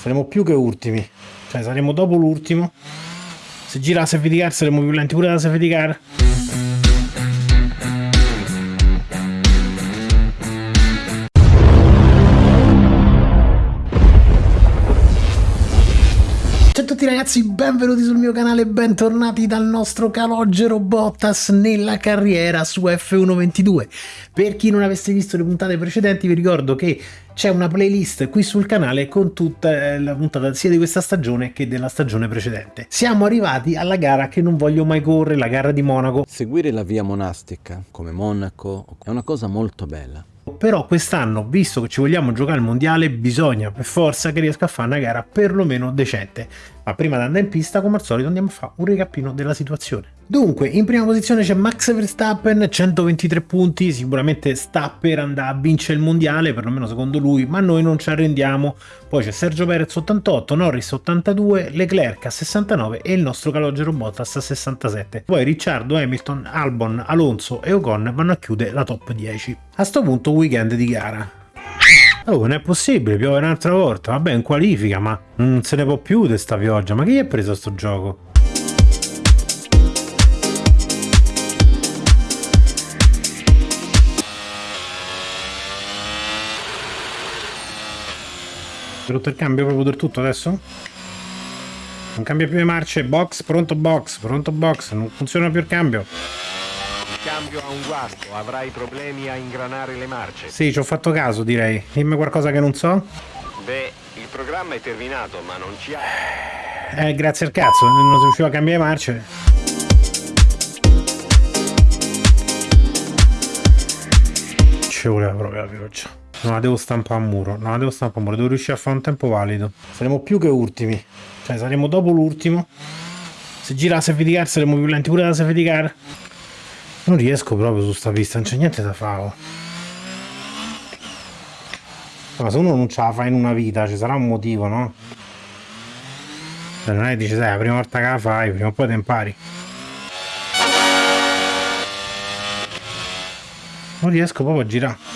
saremo più che ultimi. Cioè saremo dopo l'ultimo. Se gira la safety car saremo più lenti pure la safety car. Ragazzi, benvenuti sul mio canale, bentornati dal nostro calogero Bottas nella carriera su F122. Per chi non avesse visto le puntate precedenti vi ricordo che c'è una playlist qui sul canale con tutta la puntata sia di questa stagione che della stagione precedente. Siamo arrivati alla gara che non voglio mai correre, la gara di Monaco. Seguire la via monastica, come Monaco, è una cosa molto bella. Però quest'anno, visto che ci vogliamo giocare il mondiale, bisogna per forza che riesca a fare una gara perlomeno decente. Ma prima di andare in pista, come al solito, andiamo a fare un recappino della situazione. Dunque, in prima posizione c'è Max Verstappen, 123 punti, sicuramente sta per andare a vincere il mondiale, perlomeno secondo lui, ma noi non ci arrendiamo. Poi c'è Sergio Perez 88, Norris 82, Leclerc a 69 e il nostro calogero Bottas a 67. Poi Ricciardo, Hamilton, Albon, Alonso e Ocon vanno a chiudere la top 10. A sto punto weekend di gara. Oh, non è possibile, piove un'altra volta. Vabbè, in qualifica, ma non se ne può più di sta pioggia. Ma chi ha preso sto gioco? Hai rotto il cambio proprio del tutto adesso? Non cambia più le marce, box, pronto box, pronto box, non funziona più il cambio. Il cambio ha un guasto, avrai problemi a ingranare le marce. Sì, ci ho fatto caso direi. Dimmi qualcosa che non so. Beh, il programma è terminato, ma non ci ha... Eh, grazie al cazzo, non si riusciva a cambiare marce. Ci voleva proprio la pioggia. Non la devo stampare a muro, non la devo stampare a muro, devo riuscire a fare un tempo valido. Saremo più che ultimi, cioè saremo dopo l'ultimo. Se gira la safety car saremo più lenti pure la safety car. Non riesco proprio su sta pista, non c'è niente da fare. oh. Ma se uno non ce la fa in una vita, ci sarà un motivo, no? Cioè, non è che dici, sai, la prima volta che la fai, prima o poi te impari. Non riesco proprio a girare.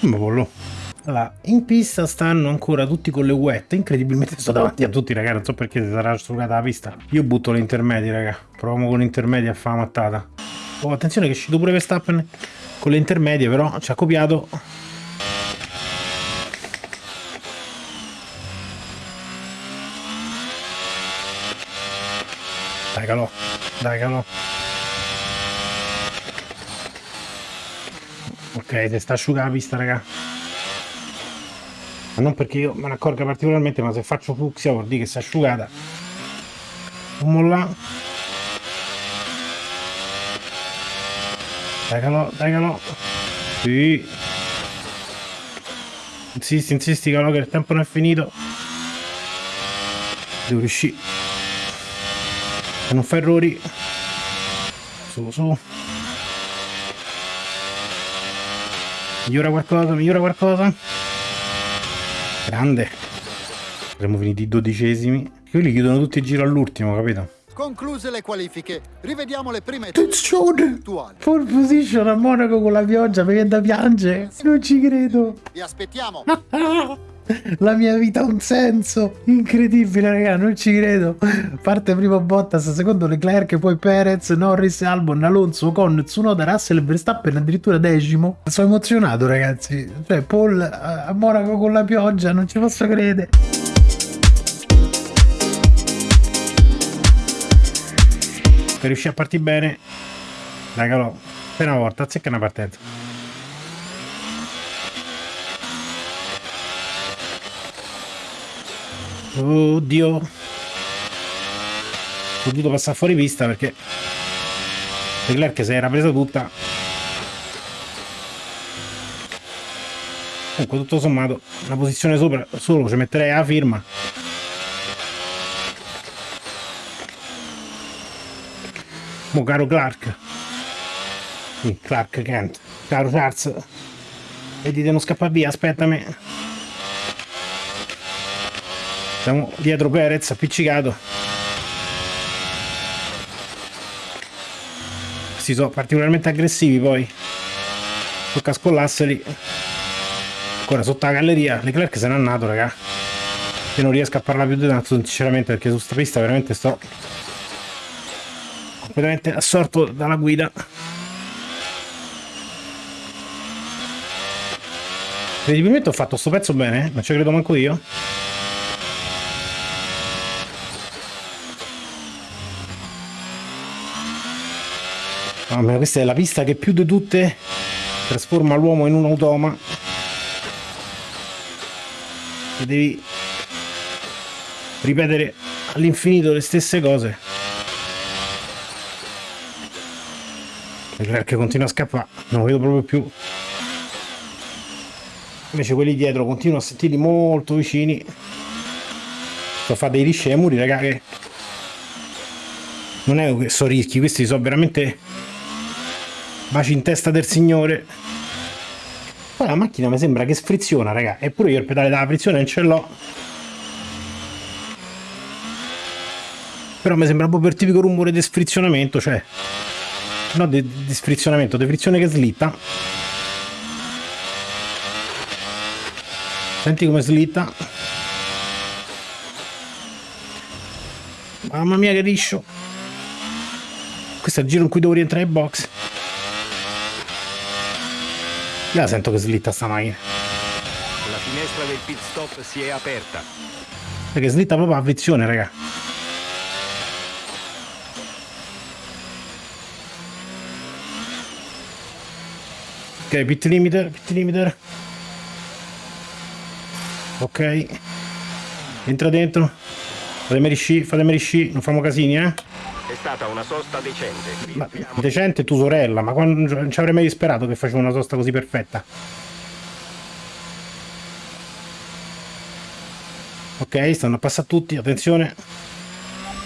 Ma pollo. Allora, in pista stanno ancora tutti con le wet. Incredibilmente sto davanti a tutti, raga. Non so perché si sarà strugata la pista. Io butto le intermedie, raga. Proviamo con le intermedie a fare la mattata. Oh, attenzione che è uscito pure Verstappen con le intermedie, però ci ha copiato. Dai, calò. Dai, calò. Ok, si sta asciugando la pista, raga. Ma non perché io me ne accorga particolarmente, ma se faccio fucsia vuol dire che si è asciugata. Non molla. Dai calò, dai calò. Sì. Insisti, insisti calò che il tempo non è finito. Devo riuscire. Non fare errori. Su, su. Migliora qualcosa, migliora qualcosa. Grande. Saremmo finiti dodicesimi. Quelli chiudono tutti i giro all'ultimo, capito? Concluse le qualifiche, rivediamo le prime attuali. Pole position a Monaco con la pioggia, mi viene da piangere. Non ci credo. Vi aspettiamo. La mia vita ha un senso incredibile, raga, non ci credo. Parte primo Bottas, secondo Leclerc, poi Perez, Norris, Albon, Alonso, con Tsunoda, Russell, Verstappen addirittura decimo. Sono emozionato, ragazzi. Cioè, Paul a a Monaco con la pioggia, non ci posso credere. Per riuscire a partire bene, raga, no. Per una volta, azzecca una partenza. Oddio. Ho potuto passare fuori pista perché Leclerc si era presa tutta. Comunque tutto sommato una posizione sopra solo ci metterei la firma. Mo caro Clark. Clark Kent. Caro Charles. Vedi di non scappare via, aspettami. Siamo dietro Perez, appiccicato. questi sono particolarmente aggressivi poi. Tocca scollarseli. Ancora sotto la galleria. Leclerc se n'è andato, raga. Io non riesco a parlare più di tanto, sinceramente, perché su sta pista veramente sto completamente assorto dalla guida. Credibilmente ho fatto sto pezzo bene, eh? non ci credo manco io. Mamma mia, questa è la pista che più di tutte trasforma l'uomo in un automa. E devi ripetere all'infinito le stesse cose. Leclerc continua a scappare, non lo vedo proprio più. Invece quelli dietro continuano a sentirli molto vicini. Sto a fare dei muri, raga, che non è che so rischi, questi sono veramente baci in testa del signore. Poi la macchina mi sembra che sfriziona, raga. Eppure io il pedale della frizione non ce l'ho. Però mi sembra proprio il tipico rumore di sfrizionamento, cioè no di, di sfrizionamento, di frizione che slitta. Senti come slitta. Mamma mia che liscio. Questo è il giro in cui devo rientrare in box. La sento che slitta sta macchina. La finestra del pit stop si è aperta. Perché slitta proprio a frizione, raga. Ok, pit limiter, pit limiter. Ok. Entra dentro. Fatemi risci, fatemi risci, non famo casini, eh. È stata una sosta decente. Ma decente tu sorella, ma quando non ci avrei mai sperato che facevo una sosta così perfetta. Ok, stanno a passare tutti, attenzione.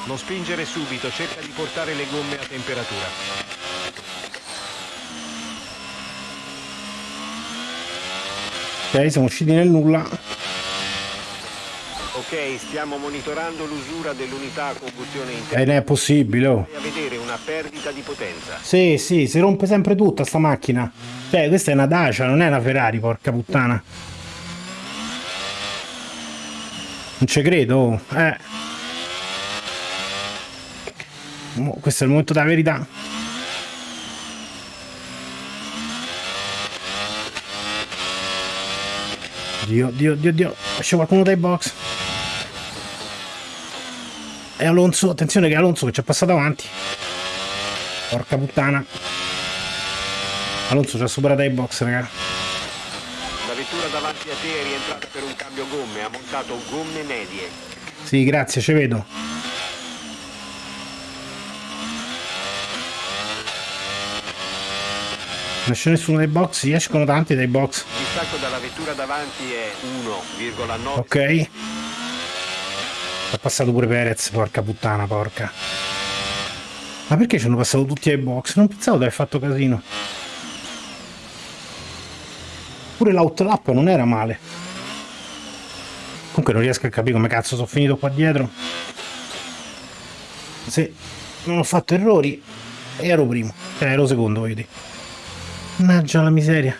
Non spingere subito, cerca di portare le gomme a temperatura. Ok, siamo usciti nel nulla. Ok, stiamo monitorando l'usura dell'unità a combustione E interna. non è possibile, oh. a vedere una perdita di potenza. Sì, sì, si rompe sempre tutta sta macchina. Cioè, questa è una Dacia, non è una Ferrari, porca puttana. Non ci credo, oh. eh. Questo è il momento della verità. Dio, Dio, Dio, Dio. Esce qualcuno dai box. E Alonso, attenzione che Alonso che ci è passato avanti. Porca puttana. Alonso ci ha superato ai box, raga. La vettura davanti a te è rientrata per un cambio gomme, ha montato gomme medie. Sì, grazie, ci vedo. Non c'è nessuno dai box, escono tanti dai box. Il distacco dalla vettura davanti è 1,9. Ok. È passato pure Perez, porca puttana, porca. Ma perché ci hanno passato tutti ai box? Non pensavo di aver fatto casino. Pure l'outlap non era male. Comunque non riesco a capire come cazzo sono finito qua dietro. Se non ho fatto errori, ero primo. Cioè ero secondo, voglio dire. Mannaggia la miseria.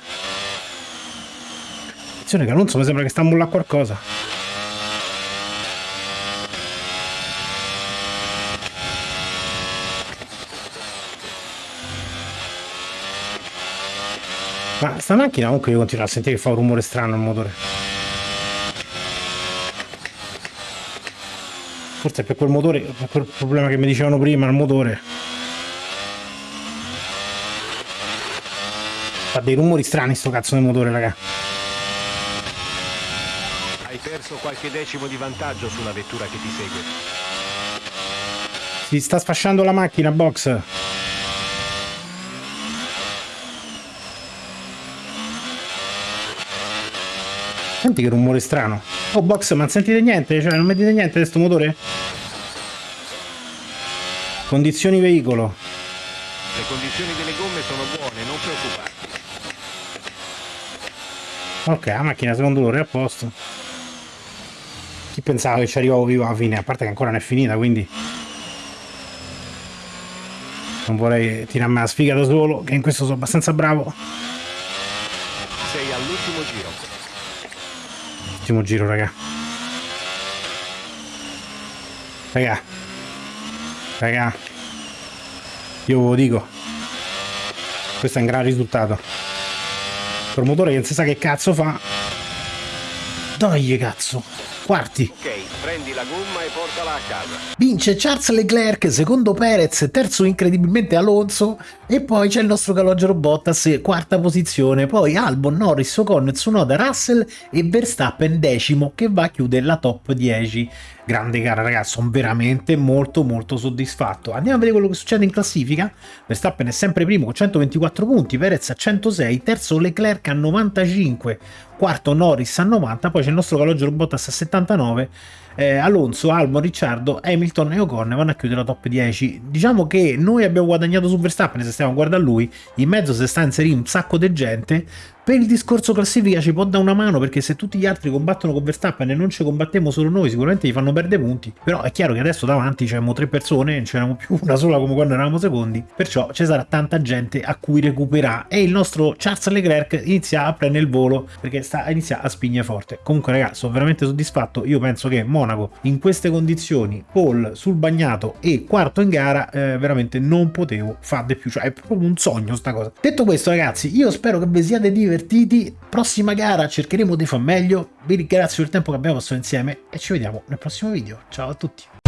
Attenzione che Alonso mi sembra che sta a mollare qualcosa. Ma sta macchina comunque io continuo a sentire che fa un rumore strano il motore. Forse è per quel motore, per quel problema che mi dicevano prima, il motore. Fa dei rumori strani sto cazzo del motore, raga. Hai perso qualche decimo di vantaggio sulla vettura che ti segue. Si sta sfasciando la macchina, box. Senti che rumore strano. Oh, box, ma non sentite niente? Cioè, non vedete niente di sto motore? Condizioni veicolo. Le condizioni delle gomme sono buone, non preoccuparti. Ok, la macchina secondo loro è a posto. Chi pensava che ci arrivavo vivo alla fine? A parte che ancora non è finita, quindi... non vorrei tirarmi la sfiga da solo, che in questo sono abbastanza bravo. Sei all'ultimo giro. Ultimo giro, raga. Raga. Raga. Io ve lo dico. Questo è un gran risultato. Promotore che non si sa che cazzo fa. Dai, cazzo. Quarti. Ok, prendi la gomma e portala a casa. Vince Charles Leclerc, secondo Perez, terzo incredibilmente Alonso e poi c'è il nostro calogero Bottas, quarta posizione, poi Albon, Norris, Ocon, Tsunoda, Russell e Verstappen decimo che va a chiudere la top 10. Grande gara ragazzi, sono veramente molto molto soddisfatto. Andiamo a vedere quello che succede in classifica. Verstappen è sempre primo con 124 punti, Perez a 106, terzo Leclerc a 95, quarto Norris a 90, poi c'è il nostro calogero Bottas a 79, eh, Alonso, Albon, Ricciardo, Hamilton e Ocon vanno a chiudere la top 10. Diciamo che noi abbiamo guadagnato su Verstappen se stiamo a guardare lui, in mezzo si sta inserendo un sacco di gente, per il discorso classifica ci può dare una mano perché se tutti gli altri combattono con Verstappen e non ci combattiamo solo noi sicuramente gli fanno perdere punti. Però è chiaro che adesso davanti c'erano tre persone non c'erano più una sola come quando eravamo secondi perciò ci sarà tanta gente a cui recuperare. E il nostro Charles Leclerc inizia a prendere il volo perché sta inizia a spigne forte. Comunque ragazzi sono veramente soddisfatto. Io penso che Monaco in queste condizioni Paul sul bagnato e quarto in gara eh, veramente non potevo fare di più. Cioè è proprio un sogno sta cosa. Detto questo ragazzi io spero che vi siate divertiti. Prossima gara cercheremo di far meglio. Vi ringrazio per il tempo che abbiamo passato insieme e ci vediamo nel prossimo video. Ciao a tutti